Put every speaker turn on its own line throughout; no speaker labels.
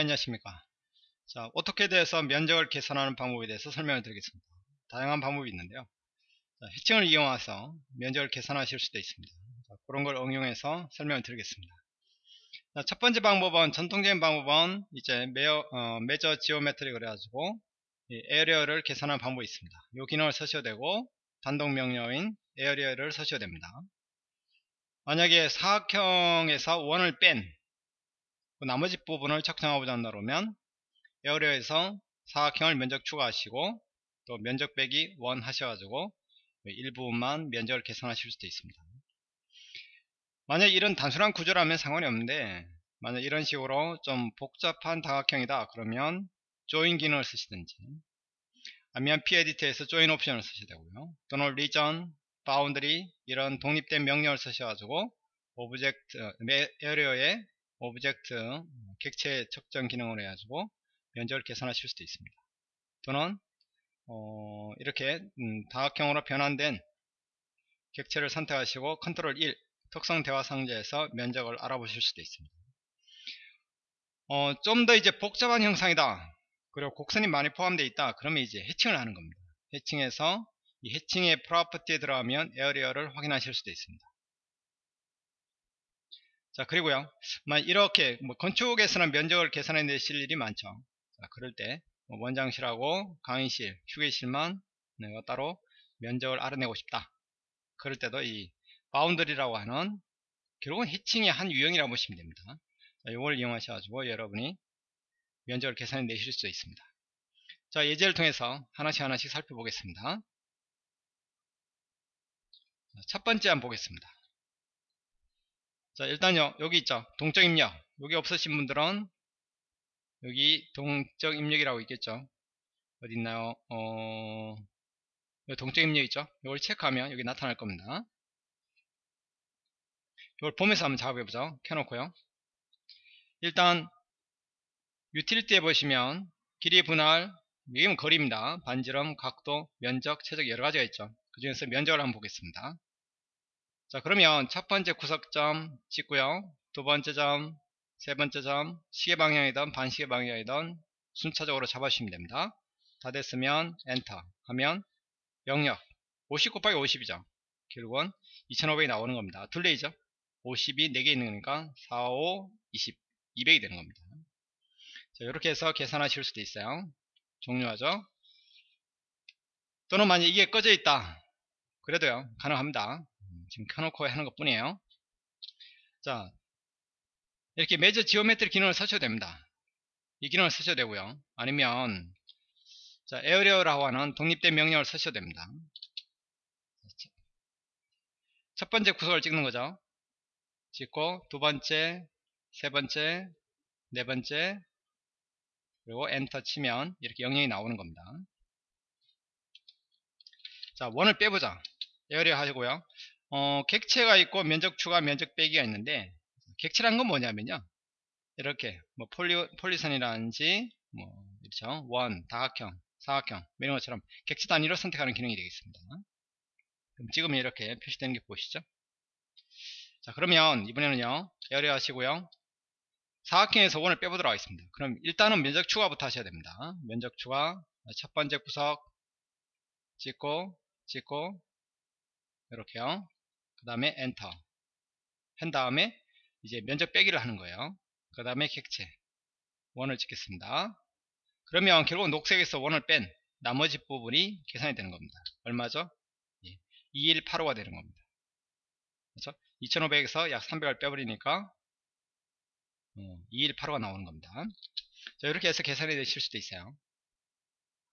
이해하십니까? 자, AutoCAD에서 면적을 계산하는 방법에 대해서 설명을 드리겠습니다. 다양한 방법이 있는데요. 자, hatching을 이용해서 면적을 계산하실 수도 있습니다. 자, 그런 걸 응용해서 설명을 드리겠습니다. 자, 첫 번째 방법은 전통적인 방법은 이제 mea, 어, measure geometry 그래가지고 area를 계산하는 방법이 있습니다. 이 기능을 쓰셔도 되고 단독 명령인 area를 쓰셔도 됩니다. 만약에 사각형에서 원을 뺀그 나머지 부분을 측정하고자 한다 그러면 에어리어에서 사각형을 면적 추가하시고 또 면적 빼기 원 하셔가지고 일부분만 면적을 계산하실 수도 있습니다. 만약 이런 단순한 구조라면 상관이 없는데 만약 이런 식으로 좀 복잡한 다각형이다 그러면 조인 기능을 쓰시든지 아니면 p에디트에서 조인 옵션을 쓰셔야 되고요 또는 region, boundary 이런 독립된 명령을 쓰셔가지고 object area에 object 객체 측정 기능을 해가지고 면적을 계산하실 수도 있습니다. 또는 어, 이렇게 음, 다각형으로 변환된 객체를 선택하시고 컨트롤 1 특성 대화 상자에서 면적을 알아보실 수도 있습니다. 어, 좀 더 이제 복잡한 형상이다. 그리고 곡선이 많이 포함되어 있다. 그러면 이제 hatching을 하는 겁니다. hatching해서 이 hatching의 property에 들어가면 area를 확인하실 수도 있습니다 자 그리고요 이렇게 뭐 건축에서는 면적을 계산해 내실 일이 많죠 자 그럴 때뭐 원장실하고 강의실 휴게실만 내가 따로 면적을 알아내고 싶다 그럴 때도 이 boundary라고 하는 결국은 hatching의 한 유형이라고 보시면 됩니다 자, 이걸 이용하셔가지고 여러분이 면적을 계산해 내실 수 있습니다. 자, 예제를 통해서 하나씩 하나씩 살펴보겠습니다. 첫 번째 한번 보겠습니다. 자, 일단요, 여기 있죠. 동적 입력. 여기 없으신 분들은 여기 동적 입력이라고 있겠죠. 어디 있나요? 어, 동적 입력 있죠. 이걸 체크하면 여기 나타날 겁니다. 이걸 보면서 한번 작업해 보죠. 켜놓고요. 일단 utility에 보시면 길이 분할 이건 거리입니다. 반지름, 각도, 면적, 체적 여러가지가 있죠. 그 중에서 면적을 한번 보겠습니다. 자 그러면 첫 번째 구석점 찍고요. 두 번째 점, 세 번째 점, 시계 방향이든 반시계 방향이든 순차적으로 잡아주시면 됩니다. 다 됐으면 엔터 하면 영역 50 곱하기 50이죠. 결국은 2500이 나오는 겁니다. 둘레이죠. 50이 4개 있는 거니까 4, 5, 20, 200이 되는 겁니다. 자, 이렇게 해서 계산하실 수도 있어요. 종료하죠. 또는 만약 이게 꺼져 있다. 그래도요, 가능합니다. 음, 지금 켜놓고 하는 것 뿐이에요. 자, 이렇게 measure geometry 기능을 쓰셔도 됩니다. 이 기능을 쓰셔도 되고요. 아니면, 자, area라고 하는 독립된 명령을 쓰셔도 됩니다. 첫 번째 구석을 찍는 거죠. 찍고, 두 번째, 세 번째, 네 번째, 그리고 엔터 치면 이렇게 영역이 나오는 겁니다. 자, 원을 빼보자. area 하시고요. 어, 객체가 있고 면적 추가, 면적 빼기가 있는데 객체란 건 뭐냐면요. 이렇게 뭐 poly, poly선이라든지 뭐 그렇죠. 원, 다각형, 사각형 뭐 이런 것처럼 객체 단위로 선택하는 기능이 되겠습니다. 그럼 지금 이렇게 표시되는 게 보이시죠? 자 그러면 이번에는요 에어리어 하시고요 사각형에서 원을 빼보도록 하겠습니다. 그럼 일단은 면적 추가부터 하셔야 됩니다. 면적 추가 첫 번째 구석 찍고 찍고 이렇게요. 그 다음에 엔터 한 다음에 이제 면적 빼기를 하는 거예요. 그 다음에 객체 원을 찍겠습니다. 그러면 결국 녹색에서 원을 뺀 나머지 부분이 계산이 되는 겁니다. 얼마죠? 2185가 되는 겁니다. 그렇죠? 2500에서 약 300을 빼버리니까 2185가 어, 나오는 겁니다. 자, 이렇게 해서 계산이 되실 수도 있어요.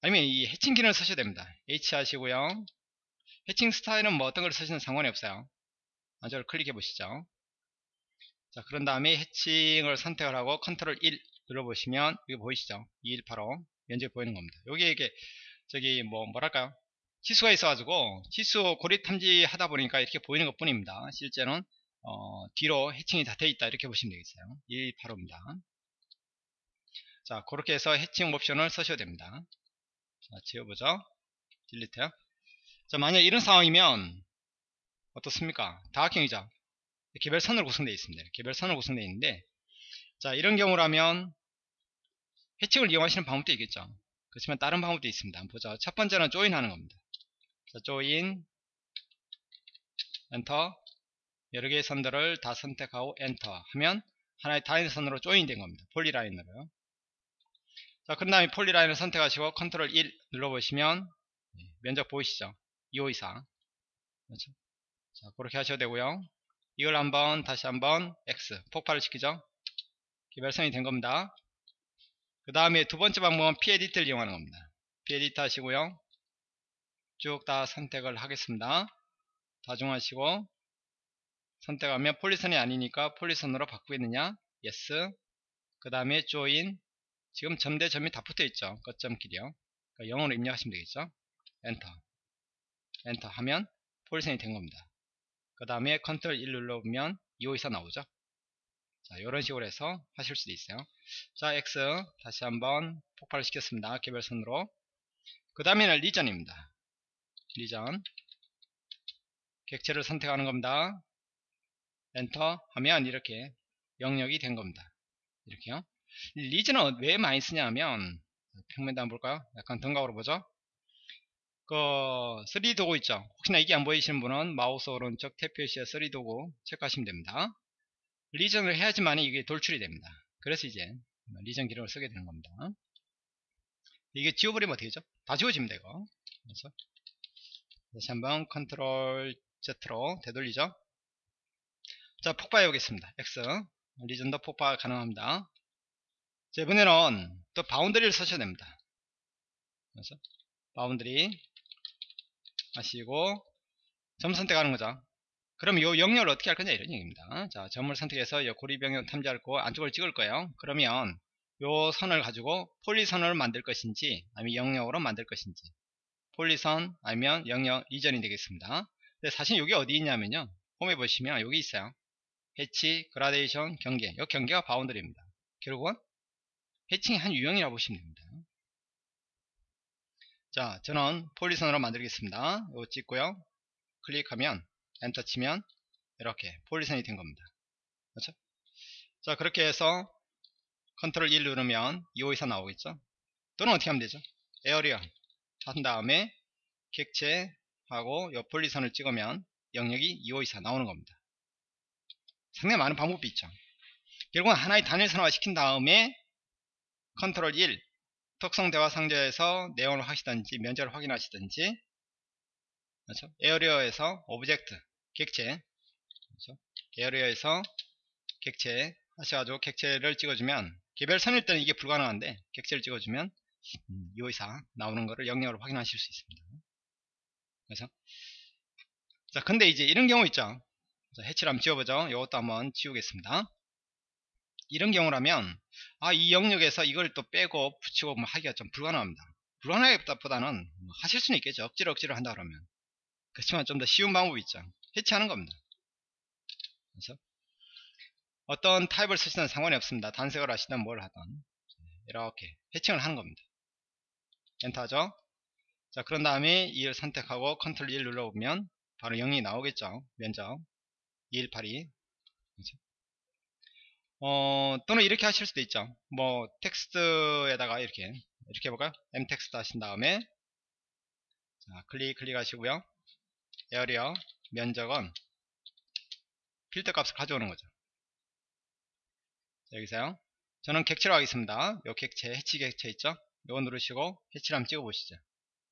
아니면 이 해칭 기능을 쓰셔도 됩니다. H 하시고요. 해칭 스타일은 뭐 어떤 걸 쓰시는 상관이 없어요. 먼저 클릭해 보시죠. 자, 그런 다음에 해칭을 선택을 하고 컨트롤 1 눌러보시면 여기 보이시죠? 2185 면적 보이는 겁니다. 여기 이게 저기 뭐 뭐랄까요? 치수가 있어가지고 치수 고리 탐지 하다 보니까 이렇게 보이는 것 뿐입니다. 실제는 어, 뒤로 해칭이 다 되어 있다 이렇게 보시면 되겠어요 185입니다 자 그렇게 해서 해칭 옵션을 쓰셔야 됩니다 자 지워보죠 딜리트 자 만약 이런 상황이면 어떻습니까 다각형이죠 개별선으로 구성되어 있습니다 개별선으로 구성되어 있는데 자 이런 경우라면 hatching을 이용하시는 방법도 있겠죠. 그렇지만 다른 방법도 있습니다. 보자. 첫 번째는 join 하는 겁니다. 자, join enter 여러 개의 선들을 다 선택하고 엔터 하면 하나의 단일 선으로 join 된 겁니다. polyline으로요. 자, 그 다음에 polyline을 선택하시고 컨트롤 1 눌러보시면 네, 면적 보이시죠? 2524 그렇죠? 자, 그렇게 하셔도 되고요. 이걸 한번 다시 한번 X 폭발을 시키죠. 개별성이 된 겁니다. 그 다음에 두 번째 방법은 P-에디트를 이용하는 겁니다. P-에디트 하시고요. 쭉 다 선택을 하겠습니다. 다중하시고 선택하면 폴리선이 아니니까 폴리선으로 바꾸겠느냐? Yes. 그 다음에 join 지금 점대 점이 다 붙어 있죠. 끝점끼리요. 그러니까 영어로 입력하시면 되겠죠. enter. enter 하면 poly선이 된 겁니다. 그 다음에 컨트롤 1 눌러보면 254 나오죠. 자, 이런 식으로 해서 하실 수도 있어요. 자, X 다시 한번 폭발을 시켰습니다. 개별선으로. 그 다음에는 region입니다. region. 객체를 선택하는 겁니다. 엔터 하면 이렇게 영역이 된 겁니다. 이렇게요. region은 왜 많이 쓰냐면 평면도 한번 볼까요? 약간 등각으로 보죠. 그 3D 도구 있죠. 혹시나 이게 안 보이시는 분은 마우스 오른쪽 탭 표시에 3D 도구 체크하시면 됩니다. region을 해야지만 이게 돌출이 됩니다. 그래서 이제 region 기능을 쓰게 되는 겁니다. 이게 지워버리면 어떻게 되죠? 다 지워집니다 이거. 그래서 다시 한번 컨트롤 Z로 되돌리죠. 자 폭파해 보겠습니다. X region도 폭파 가능합니다. 자, 이번에는 또 boundary를 쓰셔야 됩니다. 그래서 boundary 하시고 점 선택하는 거죠. 그럼 이 영역을 어떻게 할 거냐 이런 얘기입니다. 자, 점을 선택해서 이 고립 영역 탐지할 거 안쪽을 찍을 거예요. 그러면 이 선을 가지고 poly선을 만들 것인지 아니면 영역으로 만들 것인지 poly선 아니면 영역 region이 되겠습니다. 근데 사실 여기 어디 있냐면요. 홈에 보시면 여기 있어요. hatch, 그라데이션, 경계. 이 경계가 boundary입니다. 결국은 해칭의 한 유형이라고 보시면 됩니다. 자, 저는 poly선으로 만들겠습니다. 이거 찍고요. 클릭하면 엔터 치면 이렇게 poly선이 된 겁니다. 그렇죠? 자, 그렇게 해서 컨트롤 1 누르면 2524 나오겠죠? 또는 어떻게 하면 되죠? area 한 다음에 객체하고 요 poly선을 찍으면 영역이 2524 나오는 겁니다. 상당히 많은 방법이 있죠. 결국은 하나의 단일 선화 시킨 다음에 컨트롤 1 특성 대화 상자에서 내용을 하시든지 면적을 확인하시든지 그렇죠? area에서 object 객체 그렇죠? area에서 객체 하셔가지고 객체를 찍어주면 개별 선일 때는 이게 불가능한데 객체를 찍어주면 254 나오는 거를 영역으로 확인하실 수 있습니다. 그래서 자 근데 이제 이런 경우 있죠. 자, 해치를 한번 지워보죠. 이것도 한번 지우겠습니다. 이런 경우라면 아 이 영역에서 이걸 또 빼고 붙이고 뭐 하기가 좀 불가능합니다. 불가능하기보다는 뭐 하실 수는 있겠죠. 억지로 억지로 한다 그러면 그렇지만 좀 더 쉬운 방법이 있죠. 해치하는 겁니다. 그래서 어떤 타입을 쓰시든 상관이 없습니다. 단색을 하시든 뭘 하든 이렇게 해칭을 하는 겁니다. enter죠. 자 그런 다음에 2를 선택하고 컨트롤 1 눌러보면 바로 0이 나오겠죠. 면적 2182 그렇죠? 어, 또는 이렇게 하실 수도 있죠. 뭐 텍스트에다가 이렇게 이렇게 해볼까요? mtext 하신 다음에 자, 클릭 클릭하시고요. area 면적은 필드 값을 가져오는 거죠. 자, 여기서요. 저는 객체로 하겠습니다. 요 객체 해치 객체 있죠? 요거 누르시고 해치를 한번 찍어 보시죠.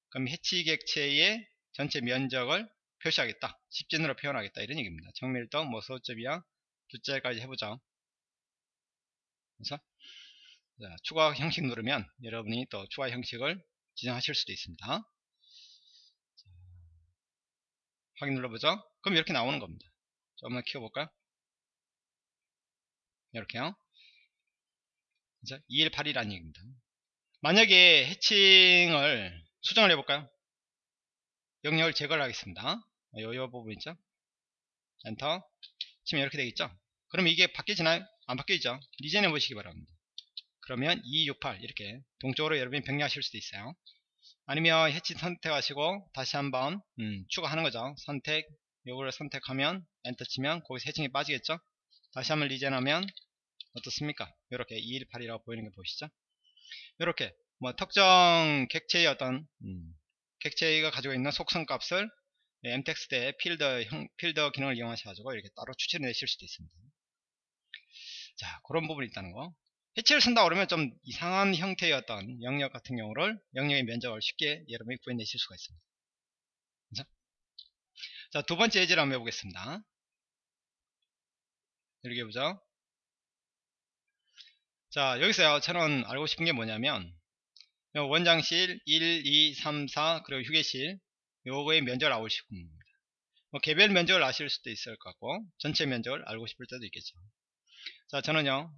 그럼 해치 객체의 전체 면적을 표시하겠다. 10진으로 표현하겠다. 이런 얘기입니다. 정밀도 뭐 소점이야 두 자리까지 해보죠. 그래서 자, 추가 형식 누르면 여러분이 또 추가 형식을 지정하실 수도 있습니다. 자, 확인 눌러보죠. 그럼 이렇게 나오는 겁니다. 조금만 키워볼까요? 이렇게요. 218이라는 얘기입니다. 만약에 해칭을 수정을 해볼까요? 영역을 제거를 하겠습니다. 요, 요 부분 있죠? 엔터. 치면 이렇게 되겠죠? 그럼 이게 바뀌지나요? 안 바뀌죠? 리젠해 보시기 바랍니다. 그러면 268 이렇게 동쪽으로 여러분이 병렬하실 수도 있어요. 아니면 해치 선택하시고 다시 한번 음, 추가하는 거죠. 선택 요거를 선택하면 엔터 치면 거기서 해칭이 빠지겠죠? 다시 한번 regen하면 어떻습니까? 이렇게 218이라고 보이는 거 보시죠? 이렇게 뭐 특정 객체의 어떤 음, 객체가 가지고 있는 속성 값을 mtext의 필드 형, 필드 기능을 이용하셔가지고 이렇게 따로 추출해 내실 수도 있습니다. 자, 그런 부분이 있다는 거. hatch를 쓴다 그러면 좀 이상한 형태의 어떤 영역 같은 경우를 영역의 면적을 쉽게 여러분이 구해내실 수가 있습니다. 그죠? 자, 두 번째 예제를 한번 해보겠습니다. 이렇게 보죠. 자, 여기서요, 저는 알고 싶은 게 뭐냐면, 원장실 1, 2, 3, 4, 그리고 휴게실, 요거의 면적을 알고 싶은 겁니다. 뭐 개별 면적을 아실 수도 있을 것 같고, 전체 면적을 알고 싶을 때도 있겠죠. 자, 저는요,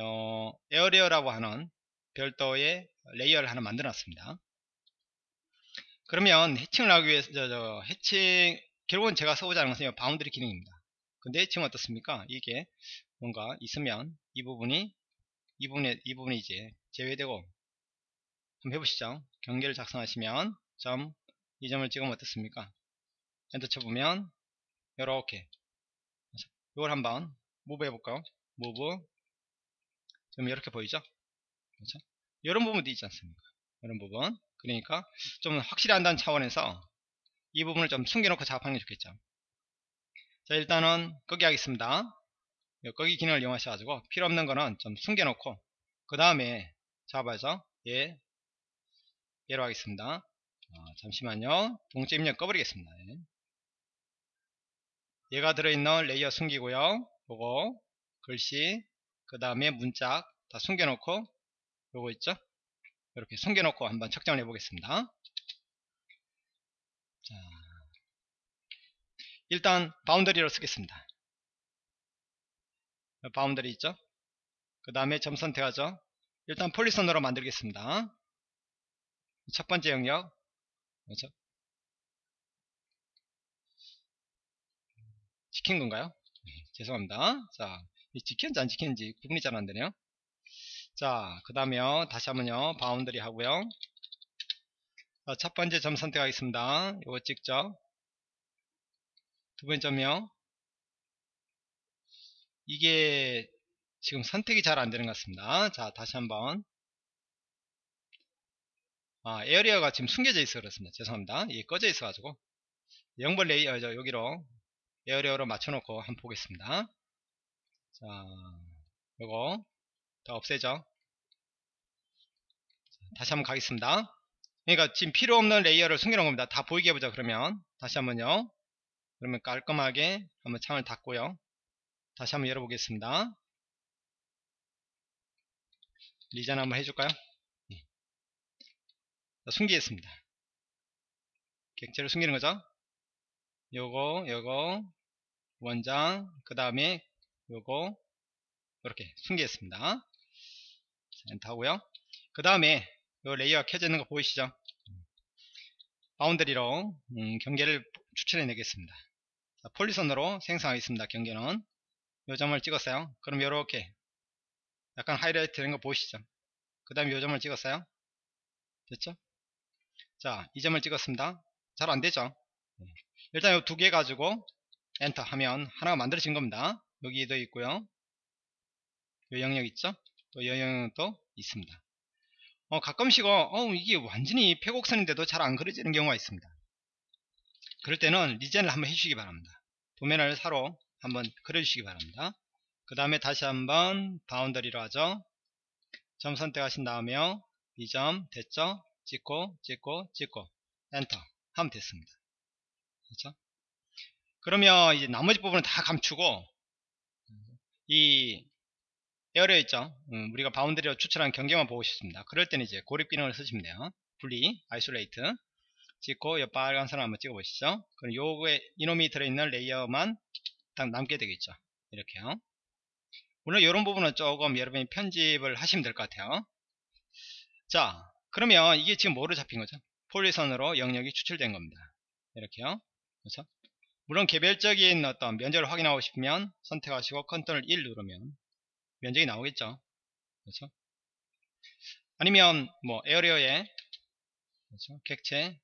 어, 에어리어라고 하는 별도의 layer를 하나 만들어 놨습니다. 그러면 해칭을 하기 위해서, 저, 저, 해칭, 결국은 제가 써보자는 것은 boundary 기능입니다. 근데 지금 어떻습니까? 이게 뭔가 있으면 이 부분이 이 부분에 이 부분이 이제 제외되고 한번 해보시죠. 경계를 작성하시면 점 이 점을 찍으면 어떻습니까? 엔터 쳐보면 이렇게 이걸 한번 move 해볼까요? 무브 좀 이렇게 보이죠? 그렇죠? 이런 부분도 있지 않습니까? 이런 부분 그러니까 좀 확실히 한다는 차원에서 이 부분을 좀 숨겨놓고 작업하는 게 좋겠죠. 자 일단은 끄기 하겠습니다. 끄기 기능을 이용하셔가지고 필요 없는 거는 좀 숨겨놓고 그 다음에 잡아서 얘 얘로 하겠습니다. 어, 잠시만요. 동체 입력 꺼버리겠습니다. 예. 얘가 들어있는 layer 숨기고요. 요거 글씨 그 다음에 문짝 다 숨겨놓고 요거 있죠? 이렇게 숨겨놓고 한번 측정을 해보겠습니다. 자, 일단 boundary로 쓰겠습니다. boundary 있죠? 그 다음에 점 선택하죠. 일단 poly선으로 만들겠습니다. 첫 번째 영역 그렇죠? 찍힌 건가요? 네, 죄송합니다. 자, 찍혔는지 안 찍혔는지 구분이 잘 안되네요. 자, 그 다음에 다시 한번요. boundary 하고요. 자, 첫 번째 점 선택하겠습니다. 이거 찍죠. 두 번째 점이요. 이게 지금 선택이 잘 안되는 것 같습니다. 자, 다시 한번. 아, area가 지금 숨겨져 있어 그렇습니다. 죄송합니다. 이게 꺼져 있어 가지고 0번 layer 여기로 area로 맞춰놓고 한번 보겠습니다. 자, 요거 더 없애죠. 다시 한번 가겠습니다. 그러니까 지금 필요 없는 layer를 숨겨놓은 겁니다. 다 보이게 해보자 그러면 다시 한번요. 그러면 깔끔하게 한번 창을 닫고요. 다시 한번 열어보겠습니다. regen 한번 해줄까요? 네. 숨기겠습니다. 객체를 숨기는 거죠. 요거, 요거, 원장, 그 다음에 요거, 이렇게 숨기겠습니다. 엔터 하고요. 그 다음에 요 layer가 켜져 있는 거 보이시죠? boundary로 음, 경계를 추출해 내겠습니다. 자, poly선으로 생성하겠습니다. 경계는 요 점을 찍었어요. 그럼 이렇게 약간 하이라이트 되는 거 보이시죠? 그 다음에 요 점을 찍었어요. 됐죠? 자, 이 점을 찍었습니다. 잘 안되죠? 네. 일단 요 두 개 가지고 엔터 하면 하나가 만들어진 겁니다. 여기도 있고요. 요 영역 있죠? 또 요 영역도 있습니다. 어, 가끔씩 어, 이게 완전히 폐곡선인데도 잘 안 그려지는 경우가 있습니다. 그럴 때는 regen을 한번 해주시기 바랍니다. 도면을 새로 한번 그려주시기 바랍니다. 그 다음에 다시 한번 boundary로 하죠. 점 선택하신 다음에요. 이점 됐죠? 찍고 찍고 찍고 엔터 하면 됐습니다. 그렇죠? 그러면 이제 나머지 부분은 다 감추고 이 area 있죠? 음, 우리가 boundary로 추출한 경계만 보고 싶습니다. 그럴 때는 이제 고립 기능을 쓰시면 돼요. 분리, isolate 찍고 이 빨간 선을 한번 찍어 보시죠. 그럼 요거에 이놈이 들어있는 layer만 딱 남게 되겠죠. 이렇게요. 물론 이런 부분은 조금 여러분이 편집을 하시면 될 것 같아요. 자, 그러면 이게 지금 뭐로 잡힌 거죠? poly선으로 영역이 추출된 겁니다. 이렇게요. 그렇죠? 물론 개별적인 어떤 면적을 확인하고 싶으면 선택하시고 컨트롤 1 누르면 면적이 나오겠죠. 그렇죠? 아니면 뭐 에어리어에 그렇죠? 객체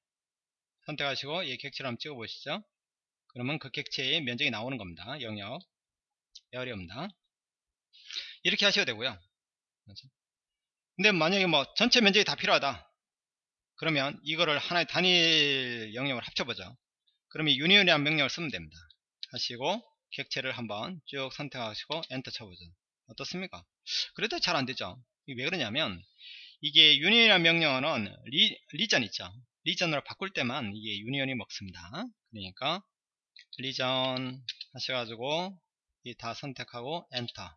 선택하시고 이 객체를 한번 찍어 보시죠. 그러면 그 객체의 면적이 나오는 겁니다. 영역 에어리어입니다. 이렇게 하셔도 되고요. 그렇죠? 근데 만약에 뭐 전체 면적이 다 필요하다 그러면 이거를 하나의 단일 영역을 합쳐보죠 그러면 유니온이라는 명령을 쓰면 됩니다. 하시고 객체를 한번 쭉 선택하시고 엔터 쳐보죠. 어떻습니까? 그래도 잘 안되죠. 왜 그러냐면 이게 union이라는 명령어는 리, region 있죠. region으로 바꿀 때만 이게 union이 먹습니다. 그러니까 region 하셔가지고 이다 선택하고 엔터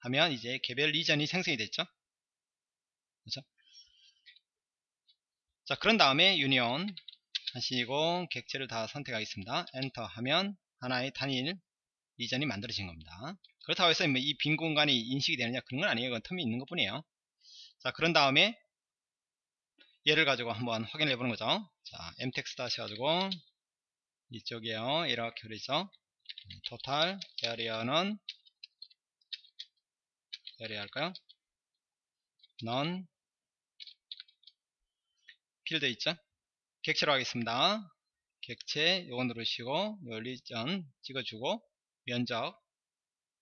하면 이제 개별 region이 생성이 됐죠. 그렇죠? 자 그런 다음에 union 하시고 객체를 다 선택하겠습니다. 엔터 하면 하나의 단일 region이 만들어진 겁니다. 그렇다고 해서 뭐 이 빈 공간이 인식이 되느냐 그런 건 아니에요. 그건 term이 있는 것 뿐이에요. 자 그런 다음에 얘를 가지고 한번 확인해 보는 거죠. 자 mtext 하셔가지고 이쪽에요. 이렇게 그리죠 total area는 area 할까요? none 필드 있죠 객체로 하겠습니다 객체 요거 누르시고 요 리전 찍어주고 면적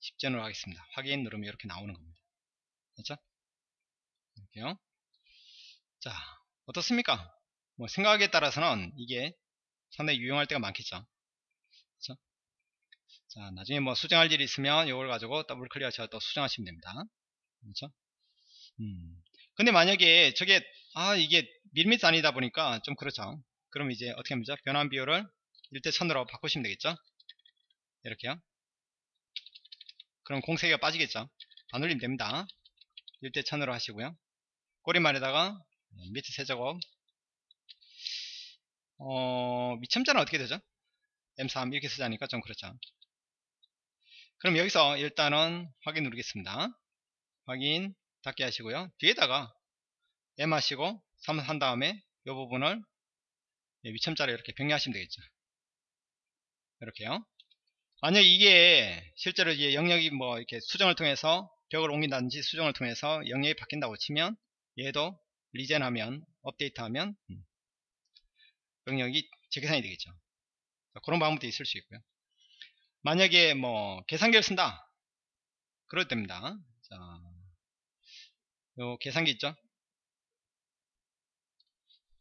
10전으로 하겠습니다 확인 누르면 이렇게 나오는 겁니다 그렇죠 이렇게요 자 어떻습니까 뭐 생각에 따라서는 이게 상당히 유용할 때가 많겠죠. 그렇죠? 자, 나중에 뭐 수정할 일이 있으면 이걸 가지고 더블 클릭하셔서 또 수정하시면 됩니다. 그렇죠? 음. 근데 만약에 저게 아 이게 밀미트 아니다 보니까 좀 그렇죠. 그럼 이제 어떻게 합니까? 변환 비율을 1대 1000으로 바꾸시면 되겠죠. 이렇게요. 그럼 공세기가 빠지겠죠. 안 올리면 됩니다. 1대 1000으로 하시고요. 꼬리말에다가 밑에 세제곱 어, 미첨자는 어떻게 되죠? M3 이렇게 쓰자니까 좀 그렇죠. 그럼 여기서 일단은 확인 누르겠습니다. 확인 닫게 하시고요. 뒤에다가 M 하시고 3 한 다음에 이 부분을 위첨자로 이렇게 병리하시면 되겠죠. 이렇게요. 만약 이게 실제로 이제 영역이 뭐 이렇게 수정을 통해서 벽을 옮긴다든지 수정을 통해서 영역이 바뀐다고 치면 얘도 리젠하면 업데이트하면 음, 영역이 재계산이 되겠죠. 그런 방법도 있을 수 있고요. 만약에 뭐 계산기를 쓴다. 그럴 때입니다. 자, 요 계산기 있죠?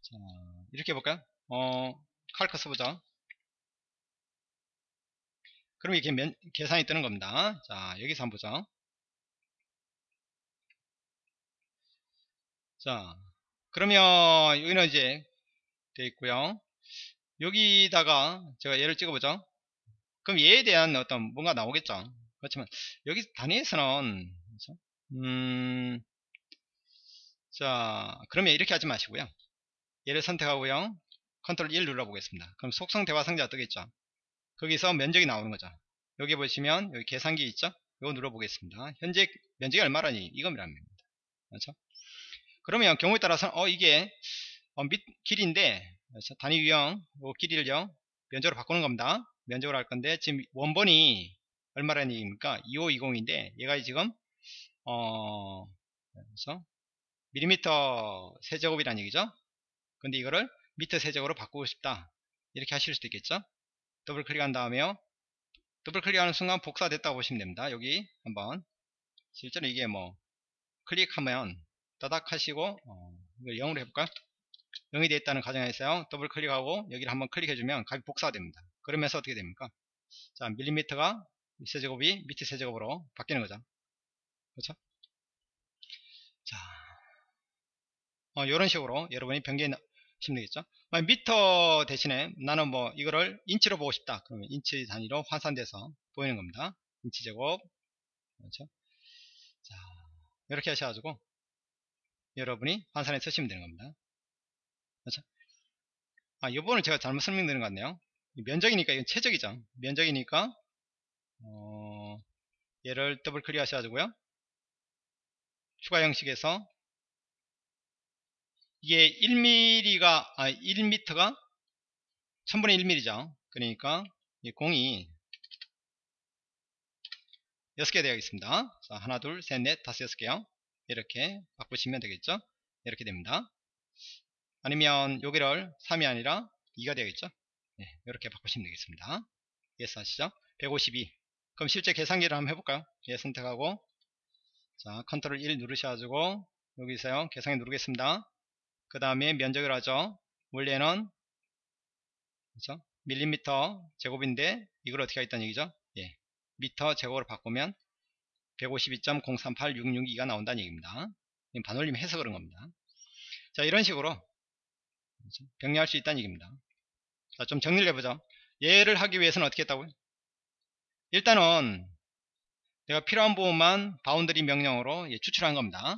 자, 이렇게 해볼까요? 어, 칼크 써보자. 그럼 이게 면, 계산이 뜨는 겁니다. 자, 여기서 한번 보자. 자, 그러면 여기는 이제 되어 있고요. 여기다가 제가 얘를 찍어보죠. 그럼 얘에 대한 어떤 뭔가 나오겠죠. 그렇지만 여기 단위에서는 그렇죠? 음, 자 그러면 이렇게 하지 마시고요. 얘를 선택하고요. 컨트롤 1 눌러보겠습니다. 그럼 속성 대화 상자가 뜨겠죠. 거기서 면적이 나오는 거죠. 여기 보시면 여기 계산기 있죠. 이거 눌러보겠습니다. 현재 면적이 얼마라니 이겁니다. 그렇죠? 그러면 경우에 따라서 어 이게 어, 밑 길인데 단위 유형 요 길이를요 면적으로 바꾸는 겁니다 면적으로 할 건데 지금 원본이 얼마라는 얘기입니까 2520인데 얘가 지금 어 그래서 밀리미터 세제곱이라는 얘기죠? 근데 이거를 미터 세제곱으로 바꾸고 싶다. 이렇게 하실 수도 있겠죠? 더블 클릭한 다음에요. 더블 클릭하는 순간 복사됐다고 보시면 됩니다. 여기 한번. 실제로 이게 뭐 클릭하면 따닥 하시고 어, 이걸 0으로 해볼까요 0이 되어 있다는 가정에서요. 더블 클릭하고 여기를 한번 클릭해주면 값이 복사됩니다. 그러면서 어떻게 됩니까? 자 밀리미터가 세제곱이 미터 세제곱으로 바뀌는 거죠. 그렇죠? 자 어, 이런 식으로 여러분이 변경하시면 되겠죠 미터 대신에 나는 뭐 이거를 인치로 보고 싶다 그러면 인치 단위로 환산돼서 보이는 겁니다 인치 제곱 그렇죠 자 이렇게 하셔가지고 여러분이 환산해 쓰시면 되는 겁니다 그렇죠? 아, 요번을 제가 잘못 설명드린 것 같네요. 면적이니까 이건 체적이죠. 면적이니까 어, 얘를 더블 클릭 하셔가지고요. 추가 형식에서 이게 1mm가 아 1m가 1000분의 1mm죠. 그러니까 이 공이 6개 되어있습니다. 자, 하나, 둘, 셋, 넷, 다섯, 여섯 개요. 이렇게 바꾸시면 되겠죠. 이렇게 됩니다. 아니면 여기를 3이 아니라 2가 되겠죠 네, 이렇게 바꾸시면 되겠습니다 yes 하시죠 152 그럼 실제 계산기를 한번 해볼까요 예 선택하고 자, 컨트롤 1 누르셔가지고 여기서요 계산기 누르겠습니다. 그 다음에 면적을 하죠. 원래는 그죠? 밀리미터 제곱인데 이걸 어떻게 하겠다는 얘기죠? 예, 미터 제곱으로 바꾸면 152.038662가 나온다는 얘기입니다. 반올림 해서 그런 겁니다. 자 이런 식으로 그렇죠? 병기할 수 있다는 얘기입니다. 자, 좀 정리를 해보죠. 얘를 하기 위해서는 어떻게 했다고요? 일단은 내가 필요한 부분만 boundary 명령으로 예, 추출한 겁니다.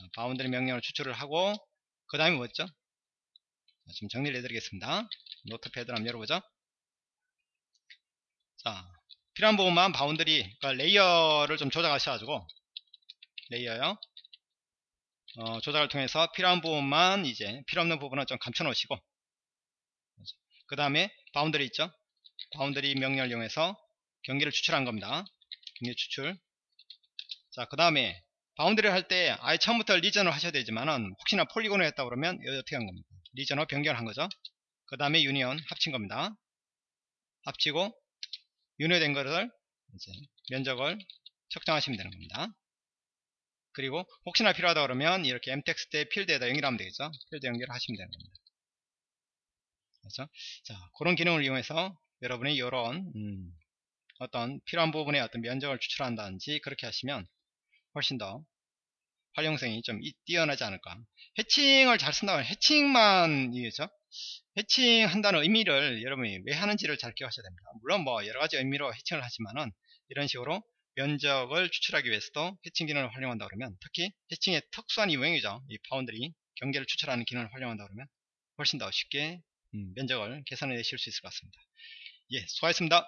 자, boundary 명령으로 추출을 하고 그 다음에 뭐였죠? 자, 지금 정리를 해드리겠습니다. notepad를 한번 열어보죠. 자, 필요한 부분만 boundary, 그러니까 layer를 좀 조작하셔가지고 layer요. 어, 조작을 통해서 필요한 부분만 이제 필요 없는 부분은 좀 감춰 놓으시고 그 다음에 boundary 있죠 boundary 명령을 이용해서 경계를 추출한 겁니다 경계 추출 자 그 다음에 boundary를 할 때 아예 처음부터 region을 하셔야 되지만은 혹시나 polygon을 했다 그러면 어떻게 한 겁니다 region으로 변경을 한 거죠. 그 다음에 union 합친 겁니다. 합치고 union된 것을 이제 면적을 측정하시면 되는 겁니다. 그리고 혹시나 필요하다 그러면 이렇게 mtext의 필드에다 연결하면 되겠죠? 필드 연결을 하시면 되는 겁니다. 그렇죠? 자 그런 기능을 이용해서 여러분이 이런 음, 어떤 필요한 부분에 어떤 면적을 추출한다든지 그렇게 하시면 훨씬 더 활용성이 좀 뛰어나지 않을까 해칭을 잘 쓴다면 해칭만 이겠죠 해칭 한다는 의미를 여러분이 왜 하는지를 잘 기억하셔야 됩니다 물론 뭐 여러가지 의미로 해칭을 하지만은 이런 식으로 면적을 추출하기 위해서도 해칭 기능을 활용한다 그러면 특히 해칭의 특수한 이용이죠. 이 파운드리 경계를 추출하는 기능을 활용한다 그러면 훨씬 더 쉽게 음, 면적을 계산해 내실 수 있을 것 같습니다. 예, 수고하셨습니다.